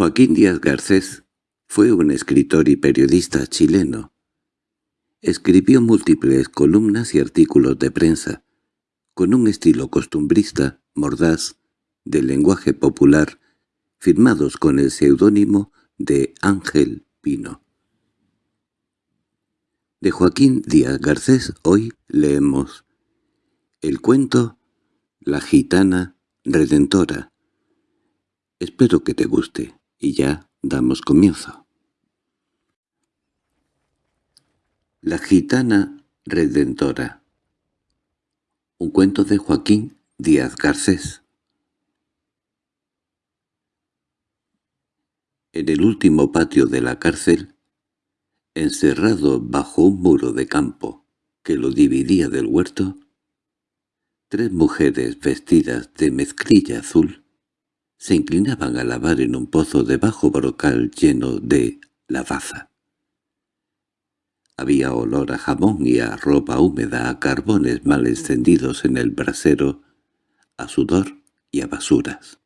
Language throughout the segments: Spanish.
Joaquín Díaz Garcés fue un escritor y periodista chileno. Escribió múltiples columnas y artículos de prensa, con un estilo costumbrista, mordaz, de lenguaje popular, firmados con el seudónimo de Ángel Pino. De Joaquín Díaz Garcés hoy leemos el cuento La gitana redentora. Espero que te guste. Y ya damos comienzo. La gitana redentora Un cuento de Joaquín Díaz Garcés En el último patio de la cárcel, encerrado bajo un muro de campo que lo dividía del huerto, tres mujeres vestidas de mezclilla azul se inclinaban a lavar en un pozo de bajo brocal lleno de lavaza. Había olor a jamón y a ropa húmeda, a carbones mal encendidos en el brasero, a sudor y a basuras.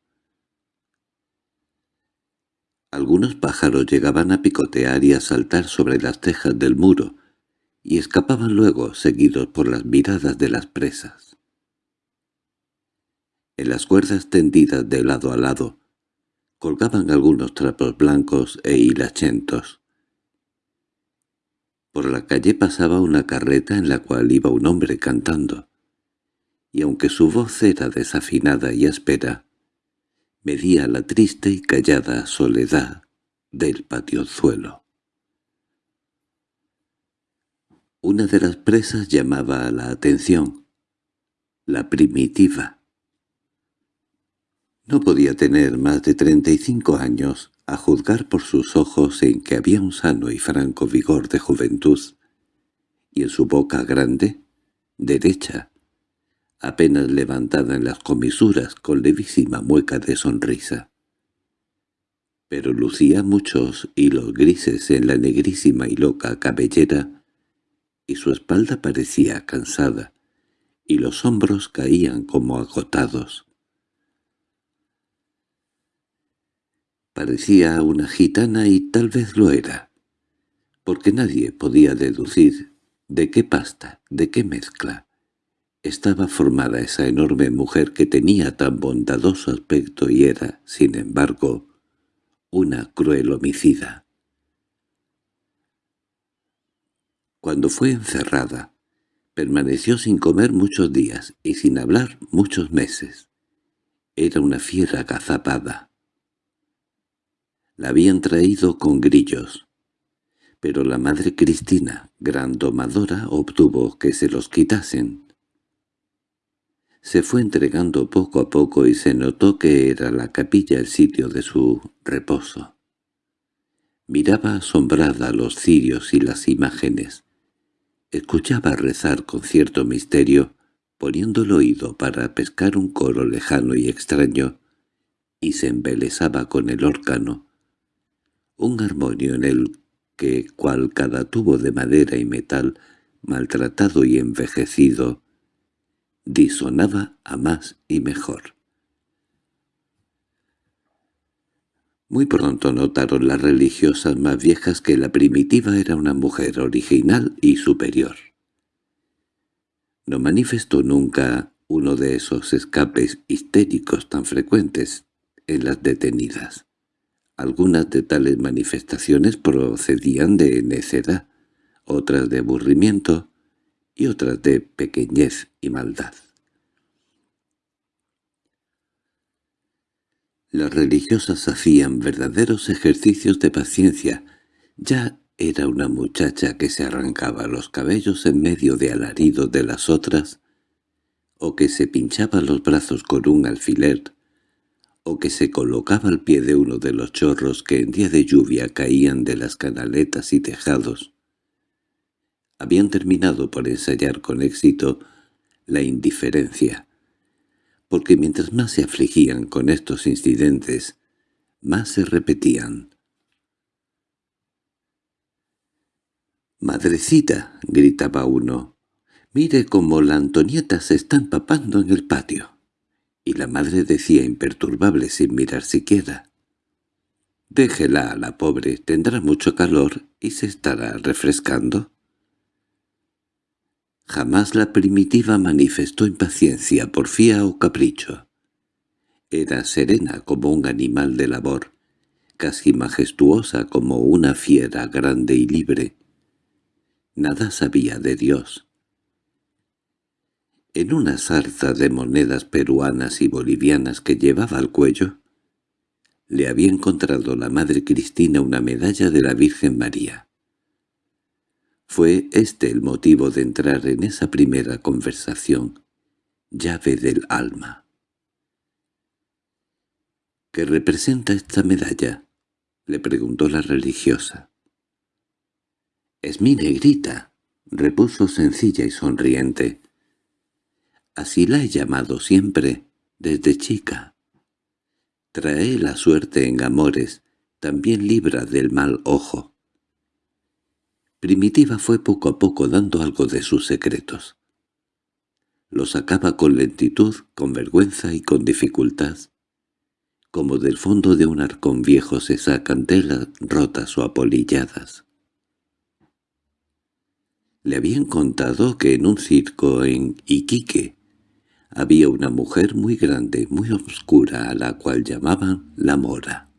Algunos pájaros llegaban a picotear y a saltar sobre las tejas del muro, y escapaban luego seguidos por las miradas de las presas. En las cuerdas tendidas de lado a lado colgaban algunos trapos blancos e hilachentos. Por la calle pasaba una carreta en la cual iba un hombre cantando, y aunque su voz era desafinada y áspera, medía la triste y callada soledad del patiozuelo. Una de las presas llamaba la atención, la primitiva. No podía tener más de treinta y cinco años, a juzgar por sus ojos en que había un sano y franco vigor de juventud, y en su boca grande, derecha, apenas levantada en las comisuras con levísima mueca de sonrisa. Pero lucía muchos hilos grises en la negrísima y loca cabellera, y su espalda parecía cansada, y los hombros caían como agotados. Parecía una gitana y tal vez lo era, porque nadie podía deducir de qué pasta, de qué mezcla, estaba formada esa enorme mujer que tenía tan bondadoso aspecto y era, sin embargo, una cruel homicida. Cuando fue encerrada, permaneció sin comer muchos días y sin hablar muchos meses. Era una fiera agazapada. La habían traído con grillos. Pero la madre Cristina, gran domadora, obtuvo que se los quitasen. Se fue entregando poco a poco y se notó que era la capilla el sitio de su reposo. Miraba asombrada los cirios y las imágenes. Escuchaba rezar con cierto misterio, poniendo el oído para pescar un coro lejano y extraño, y se embelesaba con el órgano, un armonio en el que, cual cada tubo de madera y metal, maltratado y envejecido, disonaba a más y mejor. Muy pronto notaron las religiosas más viejas que la primitiva era una mujer original y superior. No manifestó nunca uno de esos escapes histéricos tan frecuentes en las detenidas. Algunas de tales manifestaciones procedían de necedad, otras de aburrimiento y otras de pequeñez y maldad. Las religiosas hacían verdaderos ejercicios de paciencia. Ya era una muchacha que se arrancaba los cabellos en medio de alaridos de las otras, o que se pinchaba los brazos con un alfiler, o que se colocaba al pie de uno de los chorros que en día de lluvia caían de las canaletas y tejados. Habían terminado por ensayar con éxito la indiferencia, porque mientras más se afligían con estos incidentes, más se repetían. «¡Madrecita!» gritaba uno. «¡Mire cómo la Antonieta se está empapando en el patio!» Y la madre decía imperturbable sin mirar siquiera. Déjela a la pobre, tendrá mucho calor y se estará refrescando. Jamás la primitiva manifestó impaciencia, porfía o capricho. Era serena como un animal de labor, casi majestuosa como una fiera grande y libre. Nada sabía de Dios. En una sarza de monedas peruanas y bolivianas que llevaba al cuello, le había encontrado la Madre Cristina una medalla de la Virgen María. Fue este el motivo de entrar en esa primera conversación, llave del alma. —¿Qué representa esta medalla? —le preguntó la religiosa. —Es mi negrita —repuso sencilla y sonriente. —Así la he llamado siempre, desde chica. Trae la suerte en amores, también libra del mal ojo. Primitiva fue poco a poco dando algo de sus secretos. Lo sacaba con lentitud, con vergüenza y con dificultad, como del fondo de un arcón viejo se sacan telas rotas o apolilladas. Le habían contado que en un circo en Iquique había una mujer muy grande, muy oscura, a la cual llamaban la mora.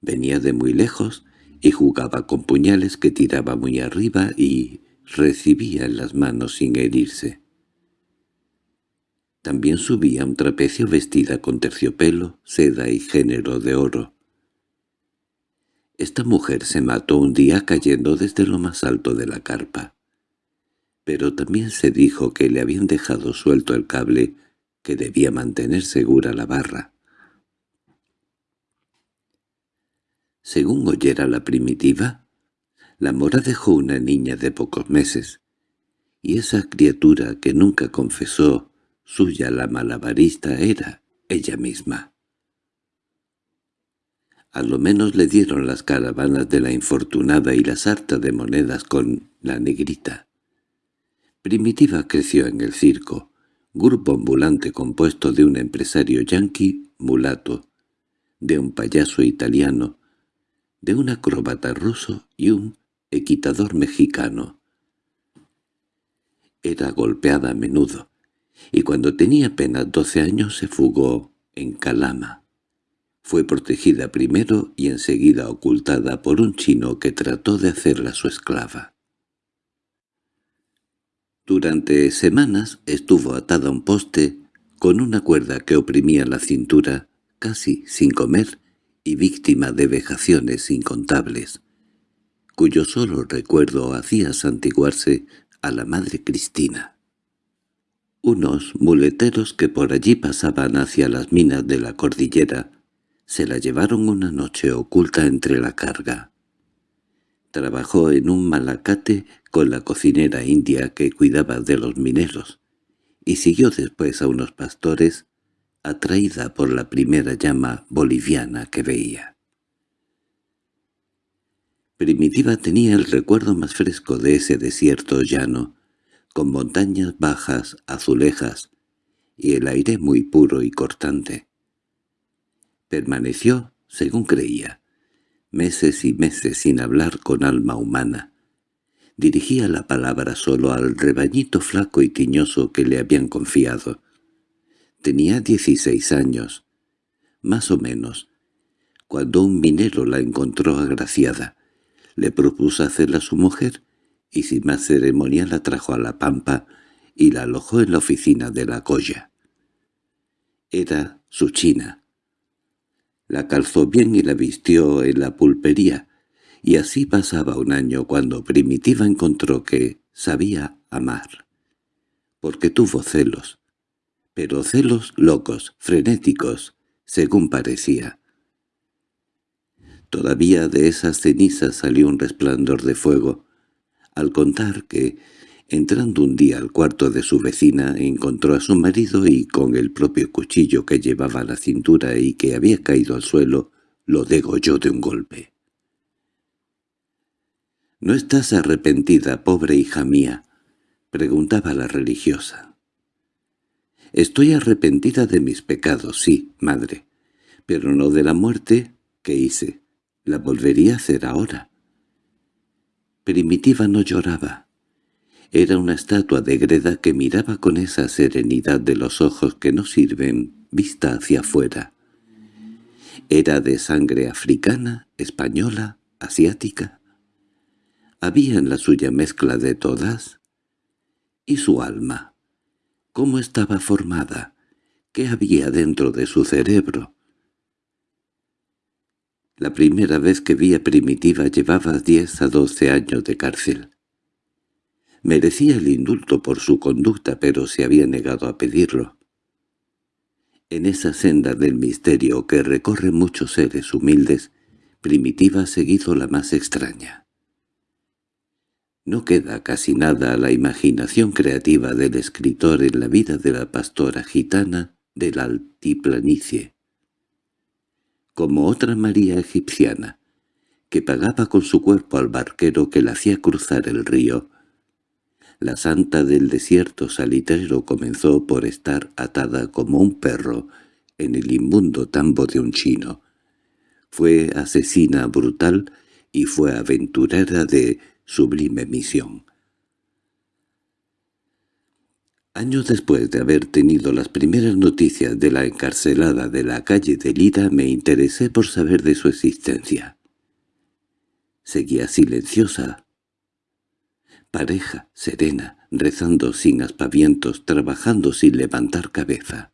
Venía de muy lejos y jugaba con puñales que tiraba muy arriba y recibía en las manos sin herirse. También subía un trapecio vestida con terciopelo, seda y género de oro. Esta mujer se mató un día cayendo desde lo más alto de la carpa. Pero también se dijo que le habían dejado suelto el cable que debía mantener segura la barra. Según oyera la primitiva, la mora dejó una niña de pocos meses, y esa criatura que nunca confesó suya la malabarista era ella misma. A lo menos le dieron las caravanas de la infortunada y la sarta de monedas con la negrita. Primitiva creció en el circo, grupo ambulante compuesto de un empresario yanqui mulato, de un payaso italiano, de un acróbata ruso y un equitador mexicano. Era golpeada a menudo, y cuando tenía apenas doce años se fugó en Calama. Fue protegida primero y enseguida ocultada por un chino que trató de hacerla su esclava. Durante semanas estuvo atada a un poste con una cuerda que oprimía la cintura, casi sin comer, y víctima de vejaciones incontables, cuyo solo recuerdo hacía santiguarse a la Madre Cristina. Unos muleteros que por allí pasaban hacia las minas de la cordillera se la llevaron una noche oculta entre la carga. Trabajó en un malacate con la cocinera india que cuidaba de los mineros, y siguió después a unos pastores atraída por la primera llama boliviana que veía. Primitiva tenía el recuerdo más fresco de ese desierto llano, con montañas bajas, azulejas, y el aire muy puro y cortante. Permaneció, según creía, meses y meses sin hablar con alma humana. Dirigía la palabra solo al rebañito flaco y tiñoso que le habían confiado, Tenía dieciséis años, más o menos, cuando un minero la encontró agraciada. Le propuso hacerla su mujer, y sin más ceremonia la trajo a la pampa y la alojó en la oficina de la colla. Era su china. La calzó bien y la vistió en la pulpería, y así pasaba un año cuando Primitiva encontró que sabía amar, porque tuvo celos. Pero celos locos, frenéticos, según parecía. Todavía de esas cenizas salió un resplandor de fuego, al contar que, entrando un día al cuarto de su vecina, encontró a su marido y con el propio cuchillo que llevaba a la cintura y que había caído al suelo, lo degolló de un golpe. —¿No estás arrepentida, pobre hija mía? —preguntaba la religiosa. Estoy arrepentida de mis pecados, sí, madre, pero no de la muerte ¿Qué hice? La volvería a hacer ahora. Primitiva no lloraba. Era una estatua de greda que miraba con esa serenidad de los ojos que no sirven vista hacia afuera. Era de sangre africana, española, asiática. Había en la suya mezcla de todas. ¿Y su alma? ¿Cómo estaba formada? ¿Qué había dentro de su cerebro? La primera vez que vi a Primitiva llevaba diez a doce años de cárcel. Merecía el indulto por su conducta, pero se había negado a pedirlo. En esa senda del misterio que recorren muchos seres humildes, Primitiva ha seguido la más extraña. No queda casi nada a la imaginación creativa del escritor en la vida de la pastora gitana de la altiplanicie. Como otra María egipciana, que pagaba con su cuerpo al barquero que la hacía cruzar el río, la santa del desierto salitrero comenzó por estar atada como un perro en el inmundo tambo de un chino. Fue asesina brutal y fue aventurera de sublime misión. Años después de haber tenido las primeras noticias de la encarcelada de la calle de Lida me interesé por saber de su existencia. Seguía silenciosa, pareja, serena, rezando sin aspavientos, trabajando sin levantar cabeza.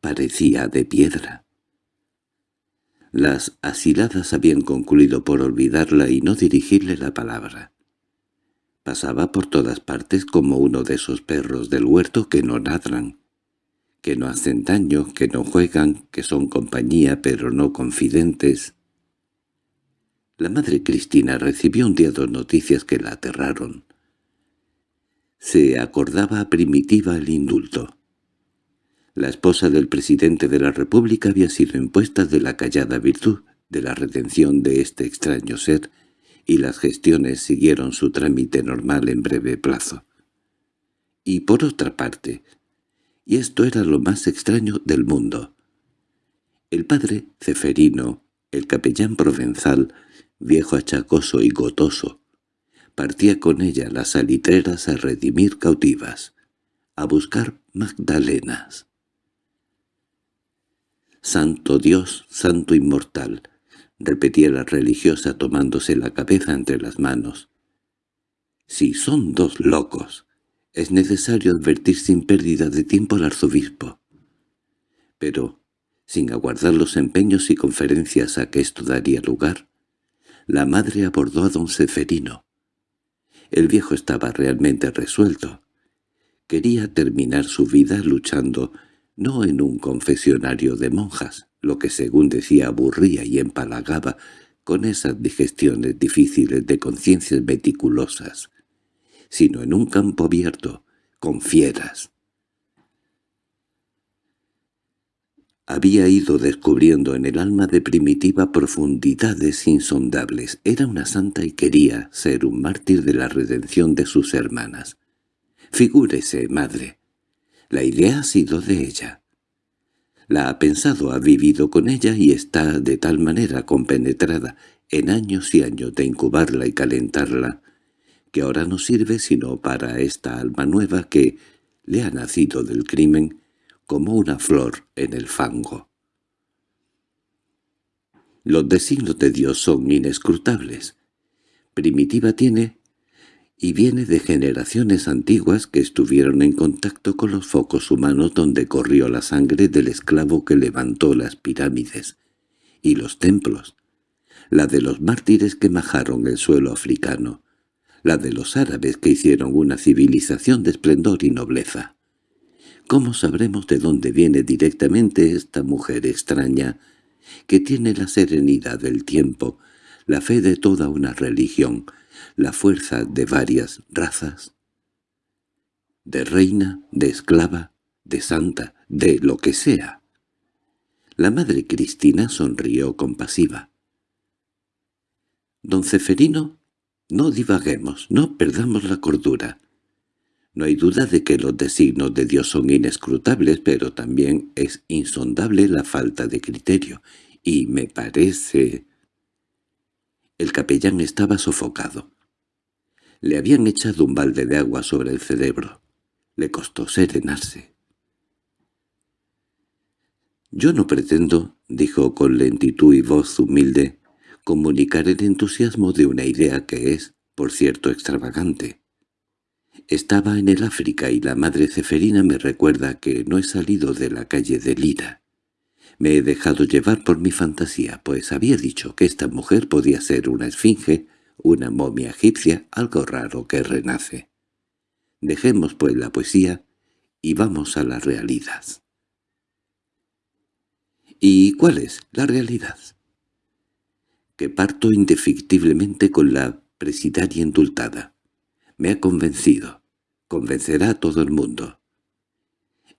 Parecía de piedra. Las asiladas habían concluido por olvidarla y no dirigirle la palabra. Pasaba por todas partes como uno de esos perros del huerto que no ladran, que no hacen daño, que no juegan, que son compañía pero no confidentes, la madre Cristina recibió un día dos noticias que la aterraron. Se acordaba primitiva el indulto. La esposa del presidente de la República había sido impuesta de la callada virtud de la retención de este extraño ser, y las gestiones siguieron su trámite normal en breve plazo. Y por otra parte, y esto era lo más extraño del mundo, el padre Ceferino, el capellán provenzal, viejo achacoso y gotoso, partía con ella las salitreras a redimir cautivas, a buscar magdalenas. «Santo Dios, Santo Inmortal», repetía la religiosa tomándose la cabeza entre las manos. «Si son dos locos, es necesario advertir sin pérdida de tiempo al arzobispo». Pero, sin aguardar los empeños y conferencias a que esto daría lugar, la madre abordó a don Seferino. El viejo estaba realmente resuelto. Quería terminar su vida luchando no en un confesionario de monjas, lo que según decía aburría y empalagaba con esas digestiones difíciles de conciencias meticulosas, sino en un campo abierto, con fieras. Había ido descubriendo en el alma de Primitiva profundidades insondables. Era una santa y quería ser un mártir de la redención de sus hermanas. Figúrese, madre. La idea ha sido de ella. La ha pensado, ha vivido con ella y está de tal manera compenetrada en años y años de incubarla y calentarla, que ahora no sirve sino para esta alma nueva que le ha nacido del crimen como una flor en el fango. Los designios de Dios son inescrutables. Primitiva tiene y viene de generaciones antiguas que estuvieron en contacto con los focos humanos donde corrió la sangre del esclavo que levantó las pirámides y los templos, la de los mártires que majaron el suelo africano, la de los árabes que hicieron una civilización de esplendor y nobleza. ¿Cómo sabremos de dónde viene directamente esta mujer extraña, que tiene la serenidad del tiempo, la fe de toda una religión, la fuerza de varias razas? De reina, de esclava, de santa, de lo que sea. La madre Cristina sonrió compasiva. «Don Ceferino, no divaguemos, no perdamos la cordura. No hay duda de que los designos de Dios son inescrutables, pero también es insondable la falta de criterio, y me parece... El capellán estaba sofocado. Le habían echado un balde de agua sobre el cerebro. Le costó serenarse. «Yo no pretendo», dijo con lentitud y voz humilde, «comunicar el entusiasmo de una idea que es, por cierto, extravagante. Estaba en el África y la madre Ceferina me recuerda que no he salido de la calle de Lira. Me he dejado llevar por mi fantasía, pues había dicho que esta mujer podía ser una esfinge, una momia egipcia, algo raro que renace. Dejemos pues la poesía y vamos a la realidad. ¿Y cuál es la realidad? Que parto indefectiblemente con la presidaria indultada. Me ha convencido. Convencerá a todo el mundo.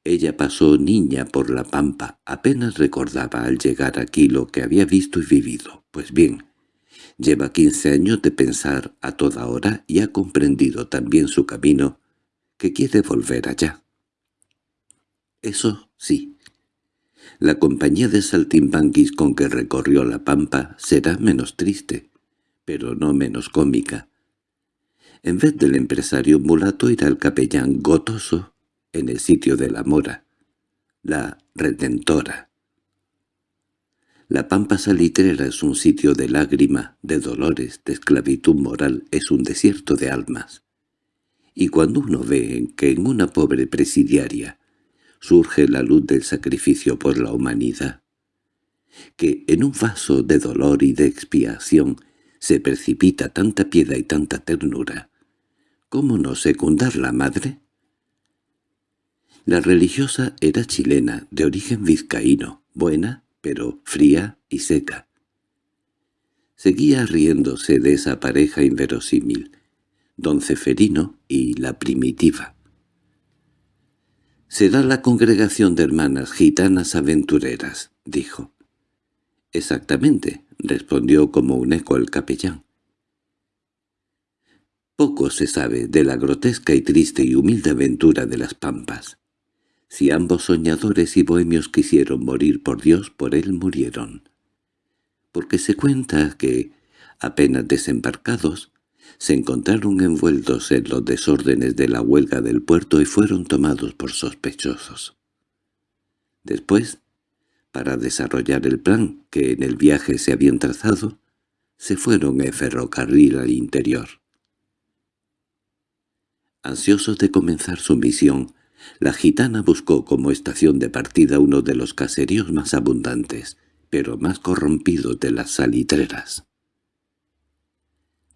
Ella pasó niña por la pampa, apenas recordaba al llegar aquí lo que había visto y vivido. Pues bien, lleva quince años de pensar a toda hora y ha comprendido también su camino, que quiere volver allá. Eso sí, la compañía de saltimbanquis con que recorrió la pampa será menos triste, pero no menos cómica. En vez del empresario mulato irá el capellán gotoso en el sitio de la mora, la redentora. La pampa salitrera es un sitio de lágrima, de dolores, de esclavitud moral, es un desierto de almas. Y cuando uno ve que en una pobre presidiaria surge la luz del sacrificio por la humanidad, que en un vaso de dolor y de expiación se precipita tanta piedad y tanta ternura. ¿Cómo no secundar la madre? La religiosa era chilena, de origen vizcaíno, buena, pero fría y seca. Seguía riéndose de esa pareja inverosímil, don Ceferino y la primitiva. «Será la congregación de hermanas gitanas aventureras», dijo. «Exactamente», respondió como un eco el capellán. Poco se sabe de la grotesca y triste y humilde aventura de las pampas. Si ambos soñadores y bohemios quisieron morir por Dios, por él murieron. Porque se cuenta que, apenas desembarcados, se encontraron envueltos en los desórdenes de la huelga del puerto y fueron tomados por sospechosos. Después, para desarrollar el plan que en el viaje se habían trazado, se fueron en ferrocarril al interior. Ansiosos de comenzar su misión, la gitana buscó como estación de partida uno de los caseríos más abundantes, pero más corrompidos de las salitreras.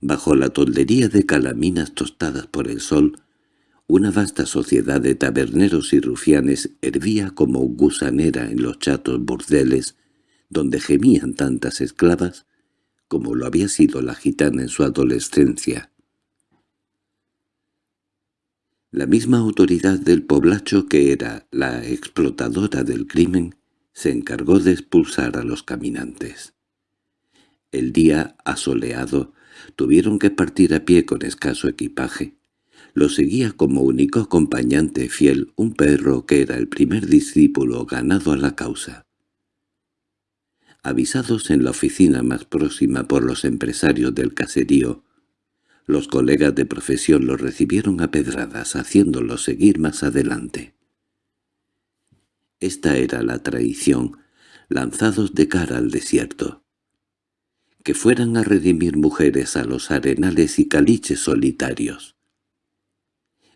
Bajo la toldería de calaminas tostadas por el sol, una vasta sociedad de taberneros y rufianes hervía como gusanera en los chatos burdeles donde gemían tantas esclavas como lo había sido la gitana en su adolescencia. La misma autoridad del poblacho que era la explotadora del crimen se encargó de expulsar a los caminantes. El día asoleado Tuvieron que partir a pie con escaso equipaje. Lo seguía como único acompañante fiel un perro que era el primer discípulo ganado a la causa. Avisados en la oficina más próxima por los empresarios del caserío, los colegas de profesión lo recibieron a pedradas, haciéndolo seguir más adelante. Esta era la traición, lanzados de cara al desierto que fueran a redimir mujeres a los arenales y caliches solitarios.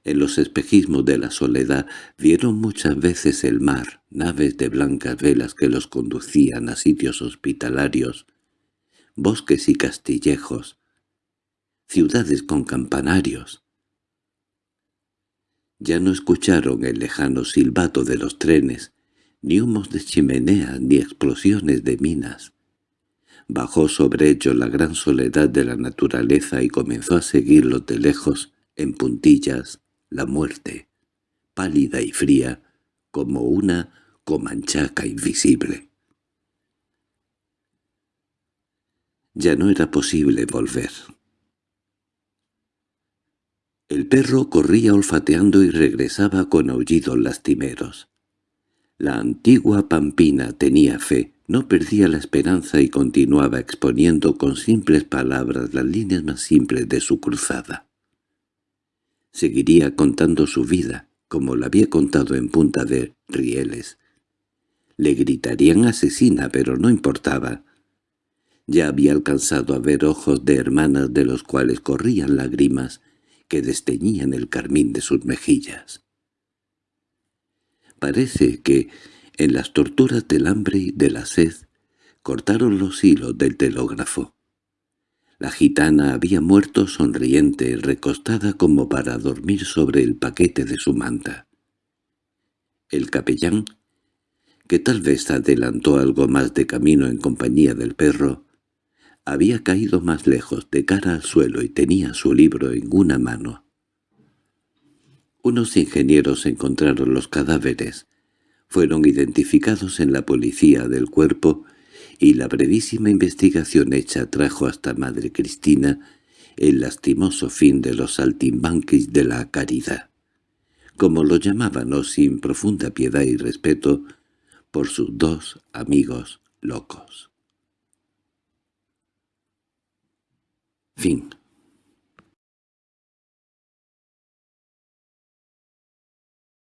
En los espejismos de la soledad vieron muchas veces el mar, naves de blancas velas que los conducían a sitios hospitalarios, bosques y castillejos, ciudades con campanarios. Ya no escucharon el lejano silbato de los trenes, ni humos de chimenea ni explosiones de minas. Bajó sobre ellos la gran soledad de la naturaleza y comenzó a seguirlos de lejos, en puntillas, la muerte, pálida y fría, como una comanchaca invisible. Ya no era posible volver. El perro corría olfateando y regresaba con aullidos lastimeros. La antigua Pampina tenía fe, No perdía la esperanza y continuaba exponiendo con simples palabras las líneas más simples de su cruzada. Seguiría contando su vida, como la había contado en punta de rieles. Le gritarían asesina, pero no importaba. Ya había alcanzado a ver ojos de hermanas de los cuales corrían lágrimas que desteñían el carmín de sus mejillas. Parece que en las torturas del hambre y de la sed, cortaron los hilos del telégrafo. La gitana había muerto sonriente, recostada como para dormir sobre el paquete de su manta. El capellán, que tal vez adelantó algo más de camino en compañía del perro, había caído más lejos de cara al suelo y tenía su libro en una mano. Unos ingenieros encontraron los cadáveres, fueron identificados en la policía del cuerpo y la brevísima investigación hecha trajo hasta Madre Cristina el lastimoso fin de los saltimbanquis de la caridad, como lo llamaban o sin profunda piedad y respeto por sus dos amigos locos. Fim.